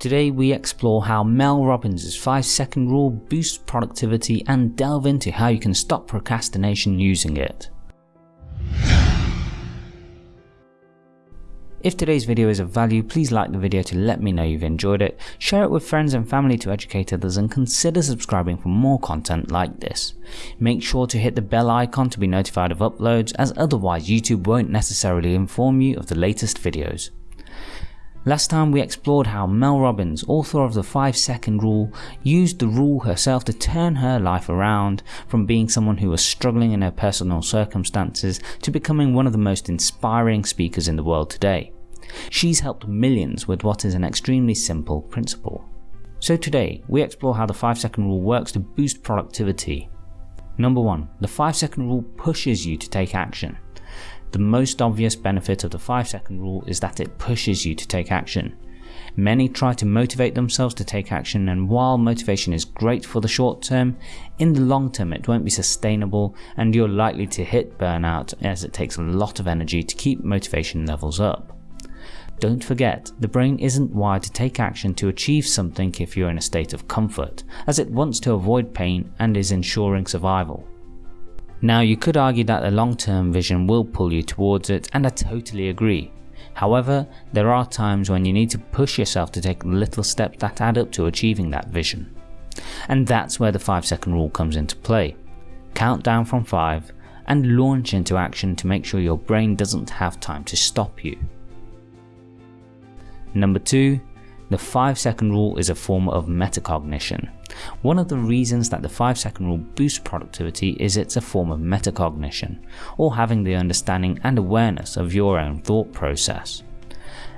Today we explore how Mel Robbins' 5 second rule boosts productivity and delve into how you can stop procrastination using it. If today's video is of value, please like the video to let me know you've enjoyed it, share it with friends and family to educate others and consider subscribing for more content like this. Make sure to hit the bell icon to be notified of uploads as otherwise YouTube won't necessarily inform you of the latest videos. Last time we explored how Mel Robbins, author of the 5 second rule, used the rule herself to turn her life around from being someone who was struggling in her personal circumstances to becoming one of the most inspiring speakers in the world today. She's helped millions with what is an extremely simple principle. So today, we explore how the 5 second rule works to boost productivity. Number 1. The 5 second rule pushes you to take action. The most obvious benefit of the 5 second rule is that it pushes you to take action. Many try to motivate themselves to take action and while motivation is great for the short term, in the long term it won't be sustainable and you're likely to hit burnout as it takes a lot of energy to keep motivation levels up. Don't forget, the brain isn't wired to take action to achieve something if you're in a state of comfort, as it wants to avoid pain and is ensuring survival. Now you could argue that the long term vision will pull you towards it and I totally agree. However, there are times when you need to push yourself to take little steps that add up to achieving that vision. And that's where the 5 second rule comes into play. Count down from 5 and launch into action to make sure your brain doesn't have time to stop you. Number 2. The 5 second rule is a form of metacognition. One of the reasons that the 5 second rule boosts productivity is it's a form of metacognition, or having the understanding and awareness of your own thought process.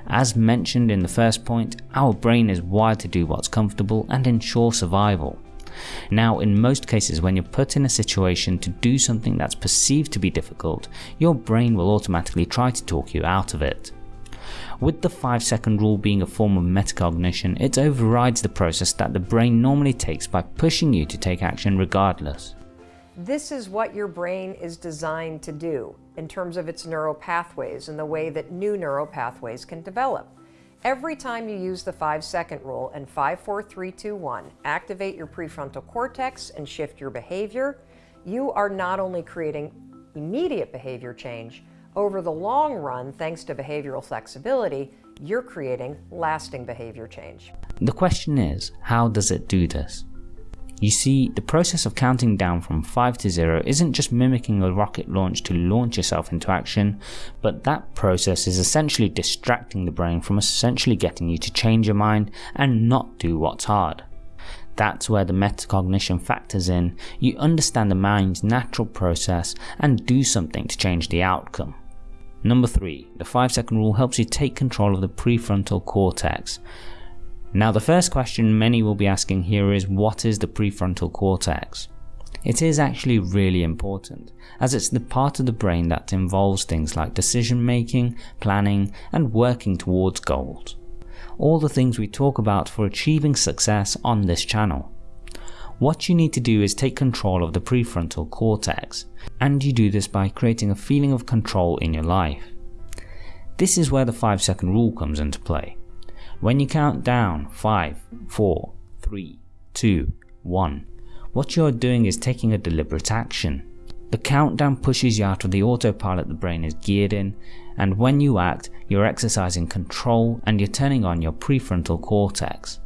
As mentioned in the first point, our brain is wired to do what's comfortable and ensure survival. Now in most cases when you're put in a situation to do something that's perceived to be difficult, your brain will automatically try to talk you out of it. With the 5 second rule being a form of metacognition, it overrides the process that the brain normally takes by pushing you to take action regardless. This is what your brain is designed to do in terms of its neural pathways and the way that new neural pathways can develop. Every time you use the 5 second rule and 5, 4, 3, 2, 1, activate your prefrontal cortex and shift your behavior, you are not only creating immediate behavior change, over the long run, thanks to behavioral flexibility, you're creating lasting behavior change. The question is, how does it do this? You see, the process of counting down from 5 to 0 isn't just mimicking a rocket launch to launch yourself into action, but that process is essentially distracting the brain from essentially getting you to change your mind and not do what's hard. That's where the metacognition factors in, you understand the mind's natural process and do something to change the outcome. Number 3. The 5 second rule helps you take control of the prefrontal cortex. Now the first question many will be asking here is what is the prefrontal cortex? It is actually really important, as it's the part of the brain that involves things like decision making, planning and working towards goals. All the things we talk about for achieving success on this channel. What you need to do is take control of the prefrontal cortex, and you do this by creating a feeling of control in your life. This is where the 5 second rule comes into play. When you count down 5, 4, 3, 2, 1, what you are doing is taking a deliberate action. The countdown pushes you out of the autopilot the brain is geared in, and when you act, you're exercising control and you're turning on your prefrontal cortex.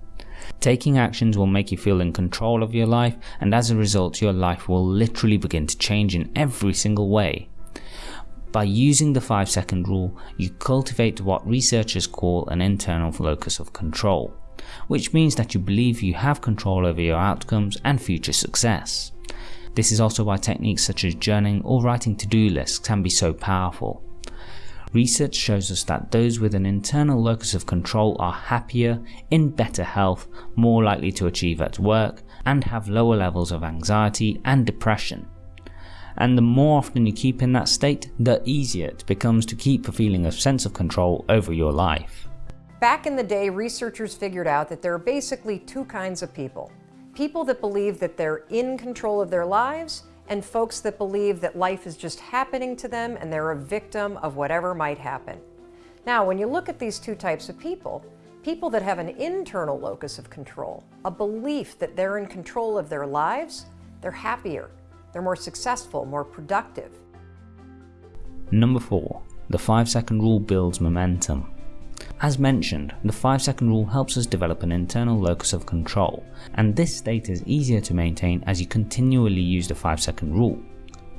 Taking actions will make you feel in control of your life and as a result your life will literally begin to change in every single way. By using the 5 second rule, you cultivate what researchers call an internal locus of control, which means that you believe you have control over your outcomes and future success. This is also why techniques such as journaling or writing to-do lists can be so powerful. Research shows us that those with an internal locus of control are happier, in better health, more likely to achieve at work, and have lower levels of anxiety and depression. And the more often you keep in that state, the easier it becomes to keep a feeling of sense of control over your life. Back in the day, researchers figured out that there are basically two kinds of people. People that believe that they're in control of their lives and folks that believe that life is just happening to them and they're a victim of whatever might happen. Now, when you look at these two types of people, People that have an internal locus of control, a belief that they're in control of their lives, they're happier, they're more successful, more productive. Number 4. The 5 second rule builds momentum. As mentioned, the 5 second rule helps us develop an internal locus of control, and this state is easier to maintain as you continually use the 5 second rule.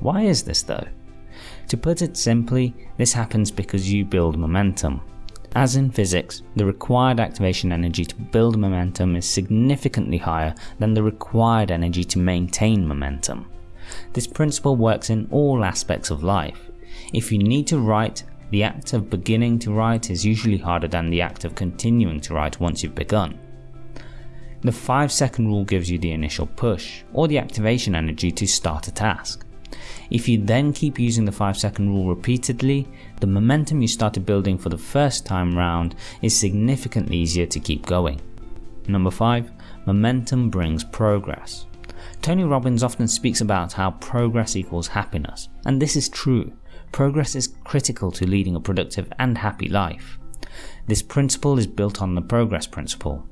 Why is this though? To put it simply, this happens because you build momentum. As in physics, the required activation energy to build momentum is significantly higher than the required energy to maintain momentum. This principle works in all aspects of life. If you need to write, the act of beginning to write is usually harder than the act of continuing to write once you've begun. The 5 second rule gives you the initial push, or the activation energy to start a task. If you then keep using the 5 second rule repeatedly, the momentum you started building for the first time round is significantly easier to keep going. Number 5. Momentum brings progress. Tony Robbins often speaks about how progress equals happiness, and this is true. Progress is critical to leading a productive and happy life. This principle is built on the progress principle.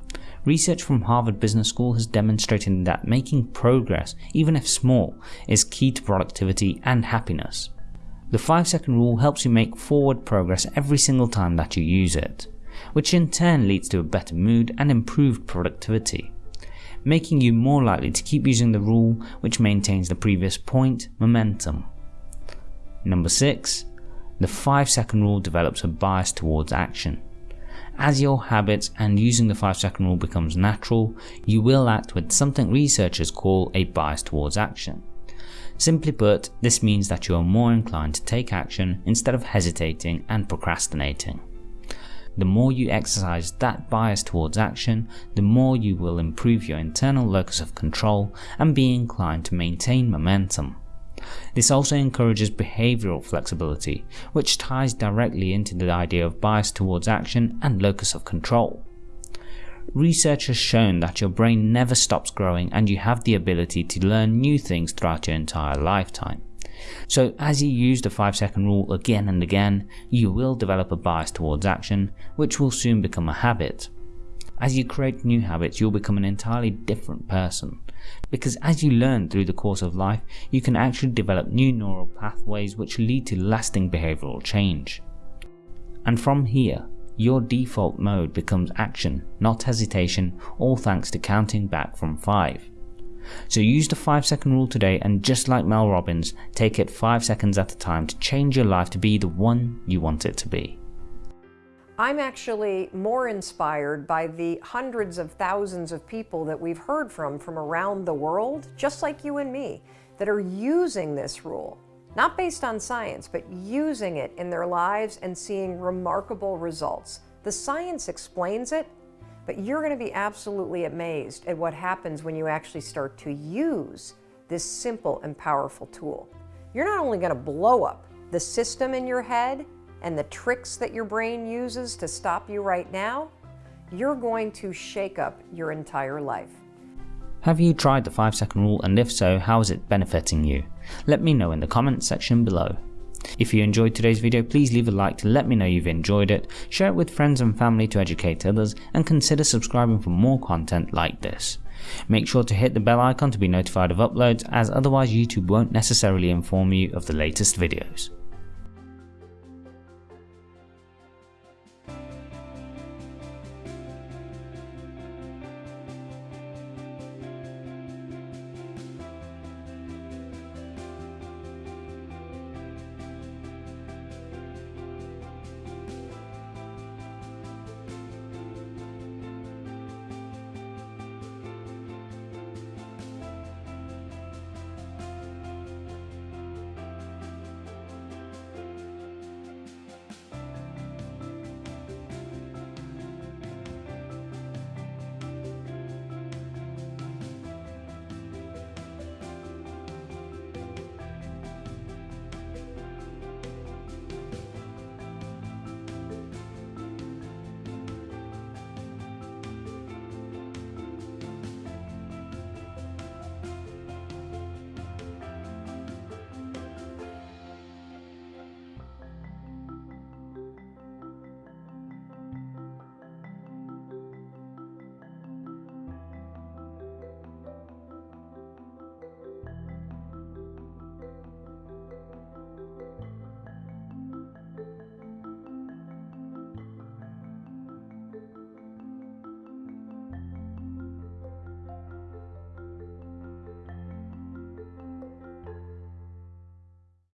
Research from Harvard Business School has demonstrated that making progress, even if small, is key to productivity and happiness. The 5 second rule helps you make forward progress every single time that you use it, which in turn leads to a better mood and improved productivity, making you more likely to keep using the rule which maintains the previous point, momentum. Number 6. The 5 second rule develops a bias towards action. As your habits and using the 5 second rule becomes natural, you will act with something researchers call a bias towards action. Simply put, this means that you are more inclined to take action instead of hesitating and procrastinating. The more you exercise that bias towards action, the more you will improve your internal locus of control and be inclined to maintain momentum. This also encourages behavioral flexibility, which ties directly into the idea of bias towards action and locus of control. Research has shown that your brain never stops growing and you have the ability to learn new things throughout your entire lifetime. So as you use the 5 second rule again and again, you will develop a bias towards action, which will soon become a habit. As you create new habits, you'll become an entirely different person. Because as you learn through the course of life, you can actually develop new neural pathways which lead to lasting behavioral change. And from here, your default mode becomes action, not hesitation, all thanks to counting back from 5. So use the 5 second rule today and just like Mel Robbins, take it 5 seconds at a time to change your life to be the one you want it to be. I'm actually more inspired by the hundreds of thousands of people that we've heard from from around the world, just like you and me, that are using this rule, not based on science, but using it in their lives and seeing remarkable results. The science explains it, but you're going to be absolutely amazed at what happens when you actually start to use this simple and powerful tool. You're not only going to blow up the system in your head, and the tricks that your brain uses to stop you right now, you're going to shake up your entire life. Have you tried the 5 second rule and if so, how is it benefiting you? Let me know in the comments section below. If you enjoyed today's video, please leave a like to let me know you've enjoyed it, share it with friends and family to educate others, and consider subscribing for more content like this. Make sure to hit the bell icon to be notified of uploads as otherwise YouTube won't necessarily inform you of the latest videos.